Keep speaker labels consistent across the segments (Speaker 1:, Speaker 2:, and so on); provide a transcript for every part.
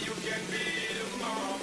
Speaker 1: you can be the mom.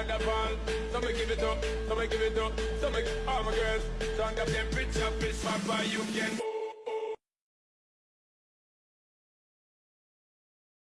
Speaker 1: Thunderball, some me give it up, me give it up, some me all my girls. Turn up them bitch up, bitch you can.